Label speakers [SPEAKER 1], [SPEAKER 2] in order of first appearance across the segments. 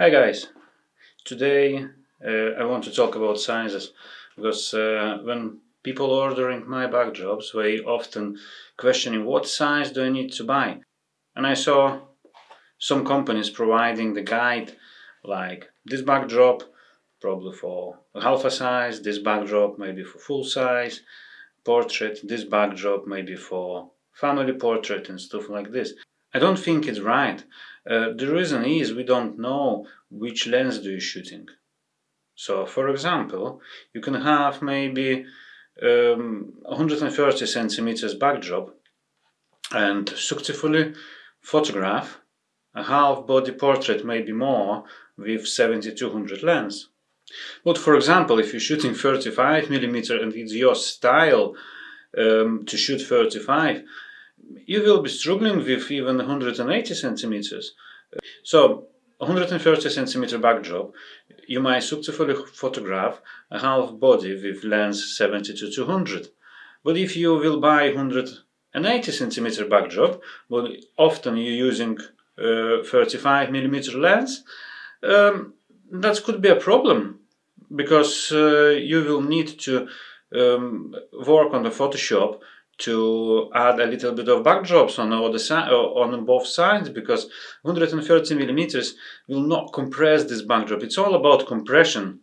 [SPEAKER 1] Hi guys, today uh, I want to talk about sizes because uh, when people ordering my backdrops they often questioning what size do I need to buy and I saw some companies providing the guide like this backdrop probably for half a size, this backdrop maybe for full size, portrait, this backdrop maybe for family portrait and stuff like this. I don't think it's right. Uh, the reason is we don't know which lens do you shooting. So for example, you can have maybe um, 130 centimeters backdrop and successfully photograph a half body portrait maybe more with 7200 lens. But for example, if you're shooting 35 millimeter and it's your style um, to shoot 35, you will be struggling with even 180 centimeters. So 130 centimeter backdrop, you might successfully photograph a half body with lens 70 to 200. But if you will buy 180 centimeter backdrop, but often you're using uh, 35 millimeter lens, um, that could be a problem because uh, you will need to um, work on the Photoshop to add a little bit of backdrops on all the uh, on both sides because 130 millimeters will not compress this backdrop. It's all about compression.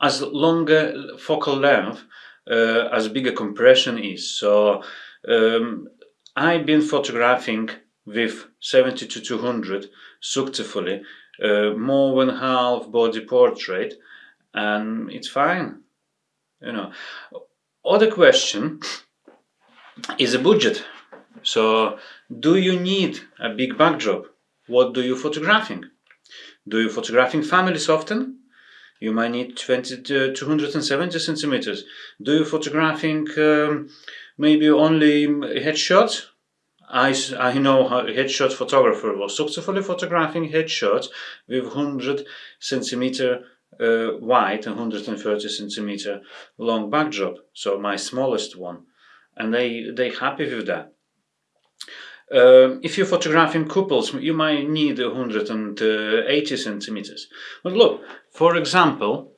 [SPEAKER 1] As longer focal length, uh, as bigger compression is. So um, I've been photographing with 70 to 200 successfully, uh, more than half body portrait, and it's fine. You know. Other question is a budget. So, do you need a big backdrop? What do you photographing? Do you photographing families often? You might need 20 to 270 centimeters. Do you photographing um, maybe only headshots? I, I know a headshot photographer was successfully photographing headshots with 100 centimeter uh, wide and 130 centimeter long backdrop. So my smallest one and they they happy with that. Uh, if you're photographing couples, you might need 180 centimeters. But look, for example,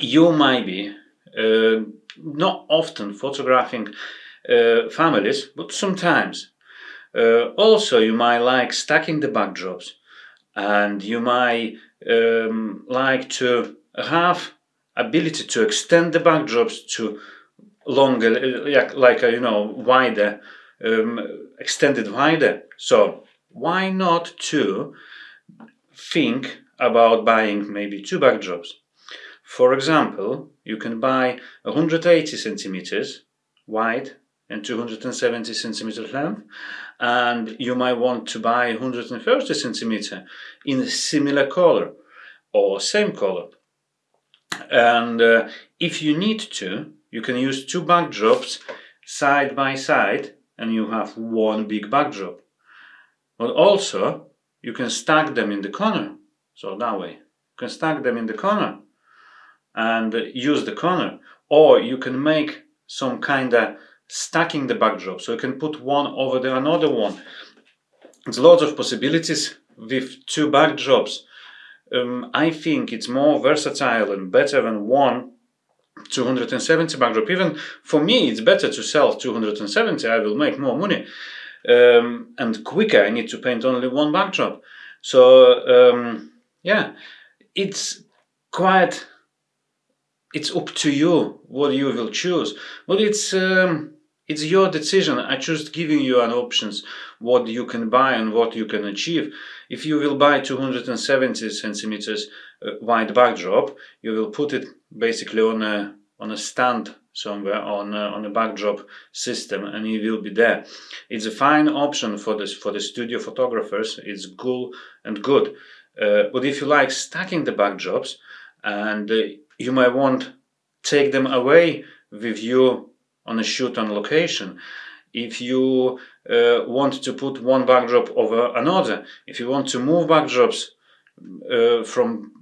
[SPEAKER 1] you might be uh, not often photographing uh, families, but sometimes. Uh, also, you might like stacking the backdrops, and you might um, like to have ability to extend the backdrops to longer, like, like a, you know, wider, um, extended wider. So why not to think about buying maybe two backdrops? For example, you can buy 180 centimeters wide and 270 centimeter length and you might want to buy 130 centimeter in a similar color or same color and uh, if you need to you can use two backdrops side by side and you have one big backdrop. But also you can stack them in the corner. So that way you can stack them in the corner and use the corner or you can make some kind of stacking the backdrop so you can put one over the another one. There's lots of possibilities with two backdrops. Um, I think it's more versatile and better than one 270 backdrop. Even for me, it's better to sell 270. I will make more money um, and quicker. I need to paint only one backdrop. So um, yeah, it's quite. It's up to you what you will choose, but it's um, it's your decision. I just giving you an options what you can buy and what you can achieve. If you will buy 270 centimeters uh, wide backdrop, you will put it basically on a on a stand somewhere on a, on a backdrop system and it will be there. It's a fine option for this for the studio photographers. It's cool and good. Uh, but if you like stacking the backdrops and uh, you might want take them away with you on a shoot on location. If you uh, want to put one backdrop over another, if you want to move backdrops uh, from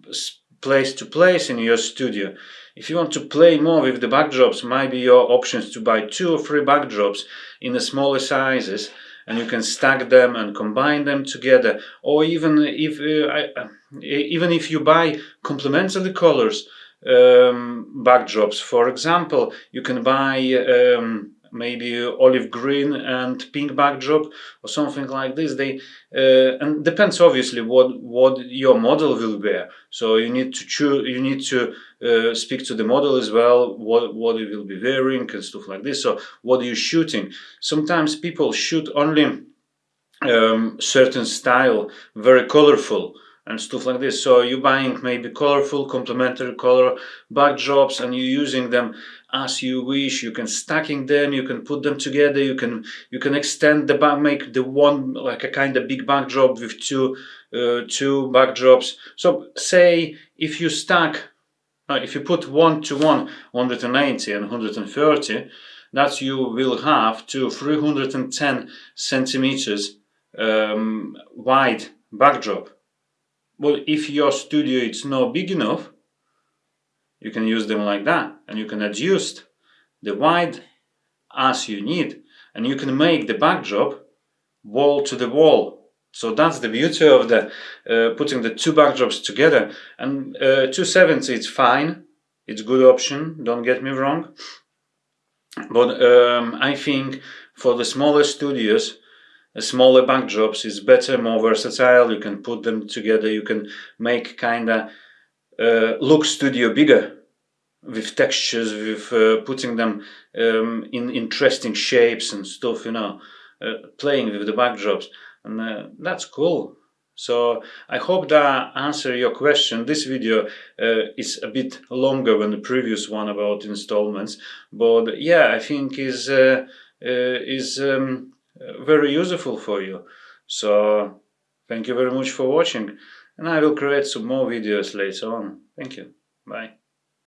[SPEAKER 1] place to place in your studio. If you want to play more with the backdrops, maybe your options to buy two or three backdrops in the smaller sizes and you can stack them and combine them together or even if uh, even if you buy complementary colors um, backdrops for example you can buy um, maybe olive green and pink backdrop or something like this. They uh, and depends obviously what what your model will wear. So you need to choose you need to uh, speak to the model as well what what it will be wearing and stuff like this. So what are you shooting? Sometimes people shoot only um, certain style very colorful and stuff like this. So you're buying maybe colorful complementary color backdrops and you're using them as you wish. You can stacking them, you can put them together, you can you can extend the back, make the one like a kind of big backdrop with two uh, two backdrops. So say if you stack, uh, if you put one to one 180 and 130, that you will have to 310 centimeters um, wide backdrop well, if your studio is not big enough, you can use them like that and you can adjust the wide as you need and you can make the backdrop wall to the wall. So that's the beauty of the uh, putting the two backdrops together and uh, 270 is fine, it's good option, don't get me wrong. But um, I think for the smaller studios smaller backdrops is better, more versatile. You can put them together. You can make kind of uh, look studio bigger with textures, with uh, putting them um, in interesting shapes and stuff. You know, uh, playing with the backdrops, and uh, that's cool. So I hope that answer your question. This video uh, is a bit longer than the previous one about installments, but yeah, I think is uh, is um, Uh, very useful for you. So thank you very much for watching and I will create some more videos later on. Thank you. Bye.